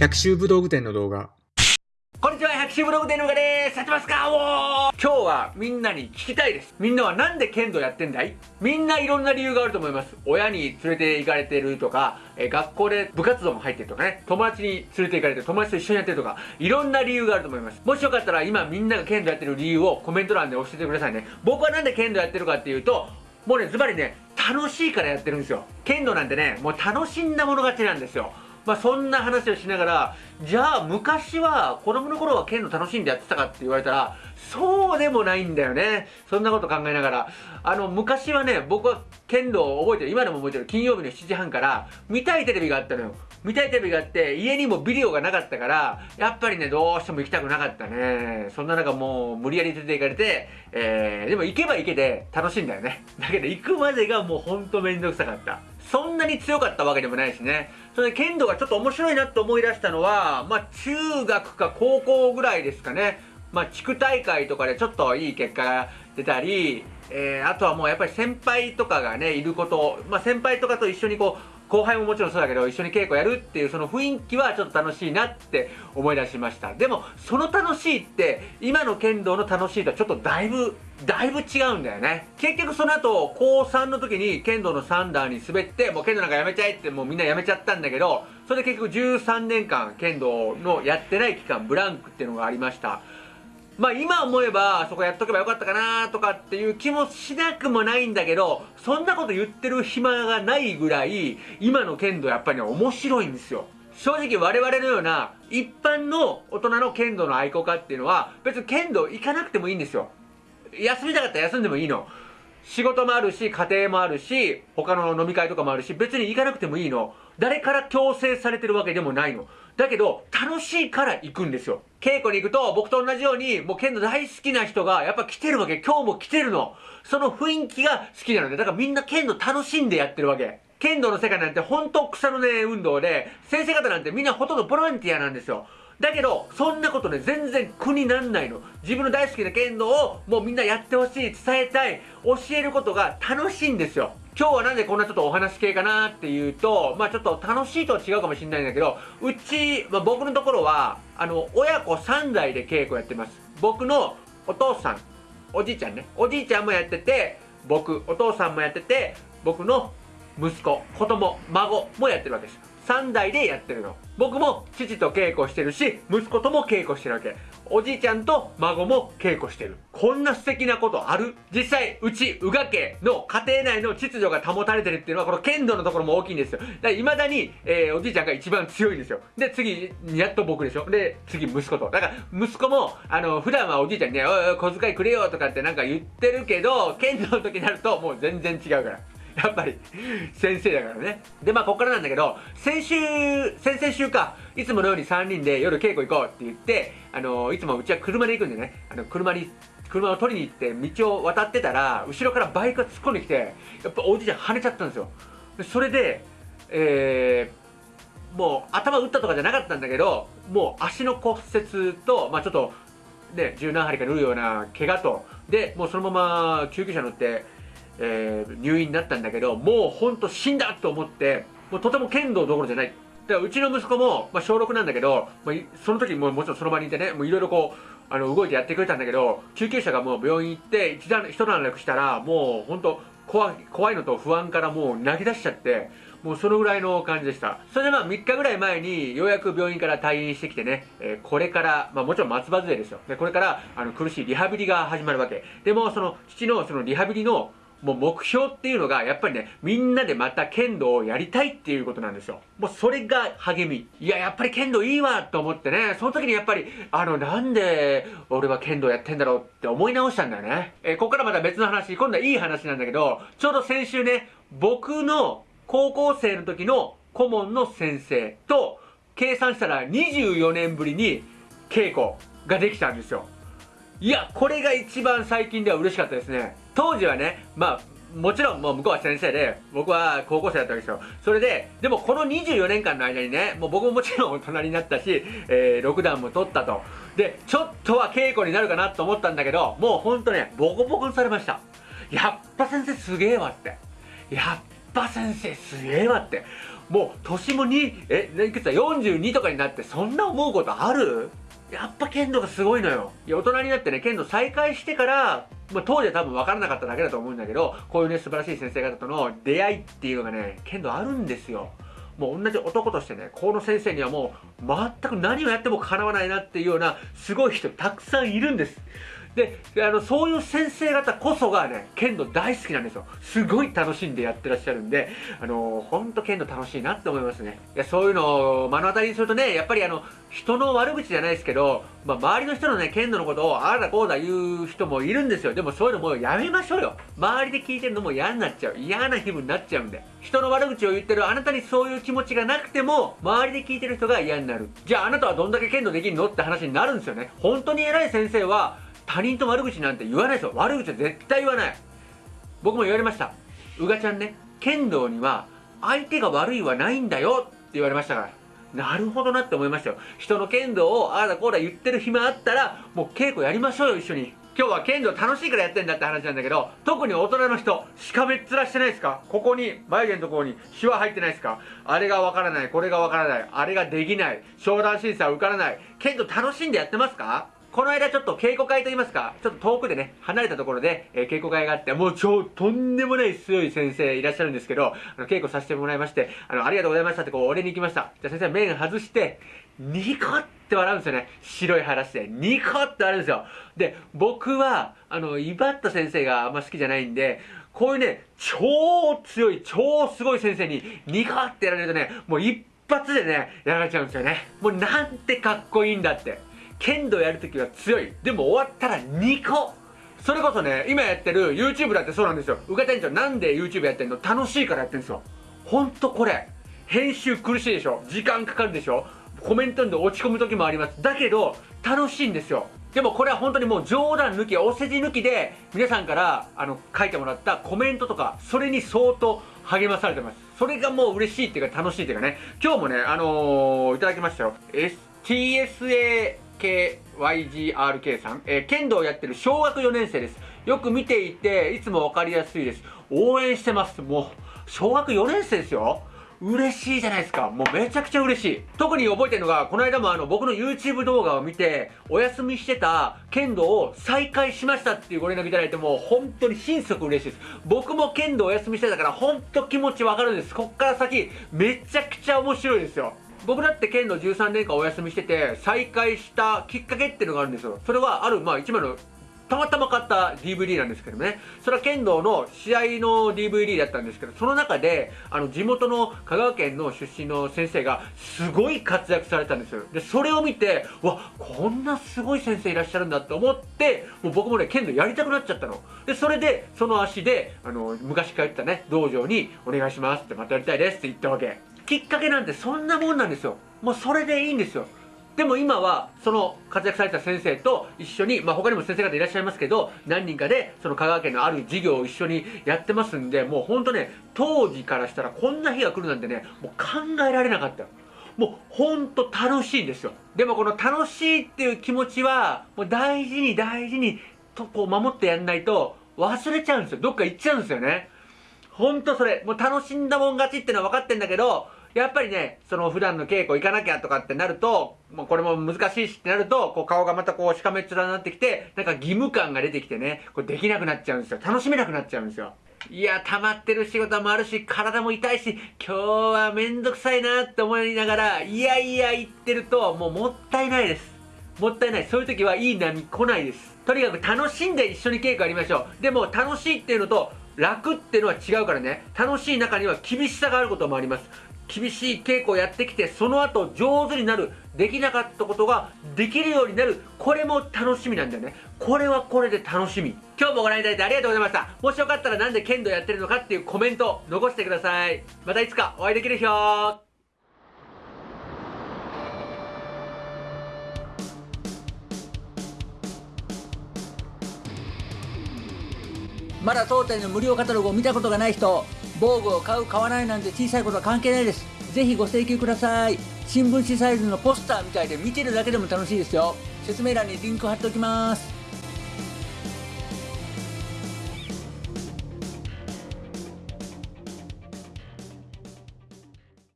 百秋武道具店の動画。こんにちは、百秋ブログでのがです。やってますか？おー今日はみんなに聞きたいです。みんなはなんで剣道やってんだい？みんないろんな理由があると思います。親に連れて行かれてるとか、え学校で部活動も入ってるとかね、友達に連れて行かれて友達と一緒にやってるとか、いろんな理由があると思います。もしよかったら今みんなが剣道やってる理由をコメント欄で教えてくださいね。僕はなんで剣道やってるかっていうと、もうね、ズバリね、楽しいからやってるんですよ。剣道なんてね、もう楽しんだもの勝ちなんですよ。まあそんな話をしながら、じゃあ昔は子供の頃は剣道楽しんでやってたかって言われたら、そうでもないんだよね。そんなこと考えながら。あの、昔はね、僕は剣道を覚えてる、今でも覚えてる、金曜日の7時半から見たいテレビがあったのよ。見たいテレビがあって、家にもビデオがなかったから、やっぱりね、どうしても行きたくなかったね。そんな中もう無理やり連れて行かれて、えー、でも行けば行けで楽しいんだよね。だけど行くまでがもうほんとめんどくさかった。そんなに強かったわけでもないしね。それで剣道がちょっと面白いなと思い出したのは、まあ中学か高校ぐらいですかね。まあ地区大会とかでちょっといい結果が出たり、えー、あとはもうやっぱり先輩とかがね、いること、まあ先輩とかと一緒にこう、後輩ももちろんそうだけど一緒に稽古やるっていうその雰囲気はちょっと楽しいなって思い出しましたでもその楽しいって今の剣道の楽しいとはちょっとだいぶだいぶ違うんだよね。結局その後高3の時に剣道の3段に滑ってもう剣道なんかやめちゃえってもうみんなやめちゃったんだけどそれで結局13年間剣道のやってない期間ブランクっていうのがありました。まあ今思えばそこやっとけばよかったかなとかっていう気もしなくもないんだけどそんなこと言ってる暇がないぐらい今の剣道やっぱりね面白いんですよ。正直我々のような一般の大人の剣道の愛好家っていうのは別に剣道行かなくてもいいんですよ。休みたかったら休んでもいいの。仕事もあるし家庭もあるし他の飲み会とかもあるし別に行かなくてもいいの。誰から強制されてるわけでもないの。だけど楽しいから行くんですよ。稽古に行くと僕と同じようにもう剣道大好きな人がやっぱ来てるわけ。今日も来てるの。その雰囲気が好きなのでだからみんな剣道楽しんでやってるわけ。剣道の世界なんて本当草の根運動で先生方なんてみんなほとんどボランティアなんですよ。だけど、そんなことね、全然苦になんないの。自分の大好きな剣道をもうみんなやってほしい、伝えたい、教えることが楽しいんですよ。今日はなんでこんなちょっとお話系かなっていうと、まあちょっと楽しいとは違うかもしれないんだけど、うち、まあ、僕のところは、あの、親子3代で稽古やってます。僕のお父さん、おじいちゃんね、おじいちゃんもやってて、僕、お父さんもやってて、僕の息子、子供、孫もやってるわけです。3代でやってるの。僕も父と稽古してるし、息子とも稽古してるわけ。おじいちゃんと孫も稽古してる。こんな素敵なことある？実際、うち、宇賀家の家庭内の秩序が保たれてるっていうのは、この剣道のところも大きいんですよ。だから未だに、えー、おじいちゃんが一番強いんですよ。で、次、やっと僕でしょ。で、次、息子と。だから、息子も、あの、普段はおじいちゃんにね、おいおい、小遣いくれよとかってなんか言ってるけど、剣道の時になると、もう全然違うから。やっぱり、先生だからね。で、まあ、こっからなんだけど、先週、先々週か、いつものように3人で夜稽古行こうって言って、あの、いつもうちは車で行くんでね、あの、車に、車を取りに行って道を渡ってたら、後ろからバイクが突っ込んできて、やっぱおじいちゃん跳ねちゃったんですよ。でそれで、えー、もう頭打ったとかじゃなかったんだけど、もう足の骨折と、まあちょっと、ね、十何針か縫うような怪我と、で、もうそのまま救急車乗って、えー入院になったんだけどもうほんと死んだと思ってもうとても剣道どころじゃない。だからうちの息子も、まあ、小6なんだけど、まあ、その時ももちろんその場にいてねいろいろこうあの動いてやってくれたんだけど救急車がもう病院行って一段一段落したらもうほんと怖い怖いのと不安からもう泣き出しちゃってもうそのぐらいの感じでした。それでまあ3日ぐらい前にようやく病院から退院してきてね、えーこれから、まあ、もちろん松葉杖ですよ。でこれからあの苦しいリハビリが始まるわけ。でもその父のそのリハビリのもう目標っていうのが、やっぱりね、みんなでまた剣道をやりたいっていうことなんですよ。もうそれが励み。いや、やっぱり剣道いいわと思ってね、その時にやっぱり、あの、なんで俺は剣道やってんだろうって思い直したんだよね。えーここからまた別の話、今度はいい話なんだけど、ちょうど先週ね、僕の高校生の時の顧問の先生と、計算したら24年ぶりに稽古ができたんですよ。いや、これが一番最近では嬉しかったですね。当時はね、まあ、もちろんもう向こうは先生で、僕は高校生だったわけですよ。それで、でもこの24年間の間にね、もう僕ももちろん大人になったし、えー、6段も取ったと。で、ちょっとは稽古になるかなと思ったんだけど、もうほんとね、ボコボコにされました。やっぱ先生すげえわって。やっぱ先生すげえわって。もう年も2えいくつだ？42とかになってそんな思うことある？やっぱ剣道がすごいのよ。いや、大人になってね、剣道再開してから、まあ、当時は多分分からなかっただけだと思うんだけど、こういうね、素晴らしい先生方との出会いっていうのがね、剣道あるんですよ。もう同じ男としてね、この先生にはもう全く何をやっても叶わないなっていうようなすごい人たくさんいるんです。であのそういう先生方こそがね剣道大好きなんですよ。すごい楽しんでやってらっしゃるんであの本当剣道楽しいなって思いますね。いやそういうのを目の当たりにするとねやっぱりあの人の悪口じゃないですけど、まあ、周りの人のね剣道のことをああだこうだ言う人もいるんですよ。でもそういうのもうやめましょうよ。周りで聞いてるのも嫌になっちゃう。嫌な気分になっちゃうんで。人の悪口を言ってるあなたにそういう気持ちがなくても周りで聞いてる人が嫌になる。じゃああなたはどんだけ剣道できるの？って話になるんですよね。本当に偉い先生は他人と悪口なんて言わないですよ。悪口は絶対言わない。僕も言われました。うがちゃんね剣道には相手が悪いはないんだよって言われましたから。なるほどなって思いましたよ。人の剣道をああだこうだ言ってる暇あったらもう稽古やりましょうよ一緒に。今日は剣道楽しいからやってんだって話なんだけど特に大人の人しかめっ面してないですか？ここに眉毛のところにシワ入ってないですか？あれがわからないこれがわからないあれができない商談審査受からない剣道楽しんでやってますか？この間ちょっと稽古会といいますか、ちょっと遠くでね、離れたところで、えー、稽古会があって、もう超とんでもない強い先生いらっしゃるんですけど、あの、稽古させてもらいまして、あの、ありがとうございましたってこう、お礼に行きました。じゃあ先生面外して、ニコって笑うんですよね。白い話で。ニコって笑うんですよ。で、僕は、あの、威張った先生があんま好きじゃないんで、こういうね、超強い、超すごい先生に、ニコってやられるとね、もう一発でね、やられちゃうんですよね。もうなんてかっこいいんだって。剣道やるときは強い。でも終わったら2個。それこそね、今やってる YouTube だってそうなんですよ。うか店長なんで YouTube やってんの？楽しいからやってんですよ。ほんとこれ。編集苦しいでしょ？時間かかるでしょ？コメントで落ち込む時もあります。だけど、楽しいんですよ。でもこれは本当にもう冗談抜き、お世辞抜きで、皆さんからあの書いてもらったコメントとか、それに相当励まされてます。それがもう嬉しいっていうか楽しいっていうかね、今日もね、あのー、いただきましたよ。STSA KYGRK さん、えー、剣道をやってる小学4年生です。よく見ていて、いつも分かりやすいです。応援してます。もう、小学4年生ですよ。嬉しいじゃないですか。もうめちゃくちゃ嬉しい。特に覚えてるのが、この間もあの、僕の YouTube 動画を見て、お休みしてた剣道を再開しましたっていうご連絡いただいてもう、本当に心底嬉しいです。僕も剣道お休みしてたから、本当気持ちわかるんです。こっから先、めちゃくちゃ面白いですよ。僕だって剣道13年間お休みしてて再開したきっかけっていうのがあるんですよ。それはあるまあ一枚のたまたま買った DVD なんですけどね。それは剣道の試合の DVD だったんですけどその中であの地元の香川県の出身の先生がすごい活躍されたんですよ。でそれを見てわこんなすごい先生いらっしゃるんだって思ってもう僕もね剣道やりたくなっちゃったの。でそれでその足であの昔通ってたね道場にお願いしますってまたやりたいですって言ったわけ。きっかけなんてそんなもんなんですよ。もうそれでいいんですよ。でも今はその活躍された先生と一緒に、まあ、他にも先生方いらっしゃいますけど何人かでその香川県のある事業を一緒にやってますんでもうほんとね当時からしたらこんな日が来るなんてねもう考えられなかったよ。もうほんと楽しいんですよ。でもこの楽しいっていう気持ちはもう大事に大事にとこう守ってやんないと忘れちゃうんですよ。どっか行っちゃうんですよね。ほんとそれもう楽しんだもん勝ちってのは分かってんだけどやっぱりね、その普段の稽古行かなきゃとかってなると、もうこれも難しいしってなると、こう顔がまたこうしかめっ面になってきて、なんか義務感が出てきてね、これできなくなっちゃうんですよ。楽しめなくなっちゃうんですよ。いや、溜まってる仕事もあるし、体も痛いし、今日はめんどくさいなって思いながら、いやいや言ってると、もうもったいないです。もったいない。そういう時はいい波来ないです。とにかく楽しんで一緒に稽古やりましょう。でも楽しいっていうのと、楽っていうのは違うからね。楽しい中には厳しさがあることもあります。厳しい稽古をやってきてその後上手になるできなかったことができるようになる。これも楽しみなんだよね。これはこれで楽しみ。今日もご覧いただいてありがとうございました。もしよかったらなんで剣道やってるのかっていうコメント残してください。またいつかお会いできる日をまだ当店の無料カタログを見たことがない人防具を買う買わないなんて小さいことは関係ないです。ぜひご請求ください。新聞紙サイズのポスターみたいで見てるだけでも楽しいですよ。説明欄にリンク貼っておきます。